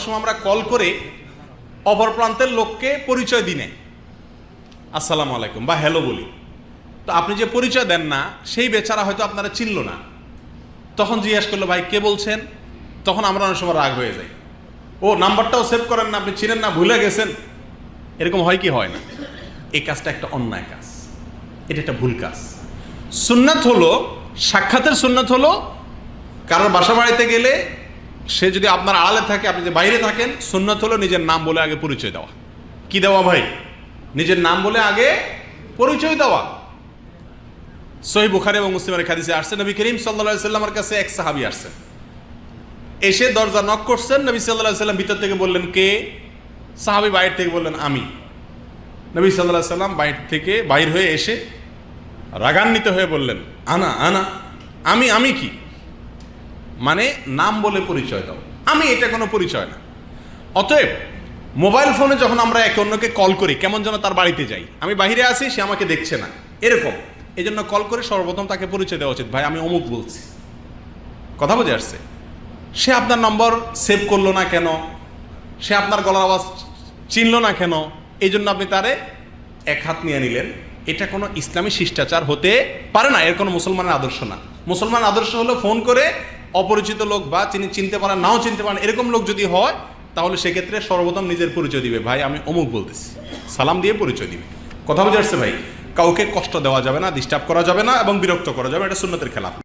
সময় আমরা কল করে অপর প্রান্তের লোককে পরিচয় দিই আসসালামু আলাইকুম, বা হ্যালো বলি। তো আপনি যে পরিচয় দেন না, সেই বেচারা হয়তো আপনারা চিনল না। তখন জিজ্ঞেস করল, ভাই, কে বলছেন? তখন আমরা অনেক সময় রাগ হয়ে যাই। ও, নাম্বারটাও সেভ করেন না, আপনি চিনেন না, ভুলে গেছেন? এরকম হয় কি হয় না? এই কাজটা একটা অন্যায় কাজ। এটা একটা ভুল কাজ। সুন্নাত হলো, সাক্ষাতের সুন্নাত হলো, কারোর বাসা বাড়িতে গেলে সে যদি আপনার আড়ালে থাকে, আপনি যে বাইরে থাকেন, সুন্নাত হলো নিজের নাম বলে আগে পরিচয় দেওয়া। কি দেওয়া ভাই? নিজের নাম বলে আগে পরিচয় দেওয়া। সহি বুখারি এবং মুসলিমের খাদিসে আসছে, নবী করিম সাল্লা সাল্লামের কাছে এক সাহাবি আসছেন এসে দরজা নক করছেন, নবী সাল্লাহ সাল্লাম ভিতর থেকে বললেন, কে? সাহাবি বাইরে থেকে বললেন, আমি। নবী সাল্লাহ সাল্লাম বাইর থেকে বাইর হয়ে এসে রাগান্বিত হয়ে বললেন, আনা আনা, আমি আমি কি? মানে নাম বলে পরিচয় দাও। আমি এটা কোনো পরিচয় না। অতএব, মোবাইল ফোনে যখন আমরা একে অন্যকে কল করি, কেমন যেন তার বাড়িতে যাই। আমি বাইরে আসি সে আমাকে দেখছে না। এরকম। এই জন্য কল করে সর্বপ্রথম তাকে পরিচয় দেওয়া উচিত। ভাই, আমি অমুক বলছি। কথা বুঝে আসছে? সে আপনার নম্বর সেভ করল না কেন? সে আপনার গলার আওয়াজ চিনল না কেন? এই জন্য আপনি তারে এক হাত নিয়ে নিলেন। এটা কোনো ইসলামী শিষ্টাচার হতে পারে না। এর কোনো মুসলমানের আদর্শ না। মুসলমান আদর্শ হলো ফোন করে অপরিচিত লোক বা তিনি চিনতে পারেন, নাও চিনতে পারেন, এরকম লোক যদি হয়, তাহলে সেক্ষেত্রে সর্বপ্রথম নিজের পরিচয় দিবে। ভাই, আমি অমুক বলতেছি। সালাম দিয়ে পরিচয় দিবে। কথা বুঝে আসছে ভাই? কাউকে কষ্ট দেওয়া যাবে না ডিস্টার্ব করা যাবে না এবং বিরক্ত করা যাবে এটা সুন্নতের খেলাফ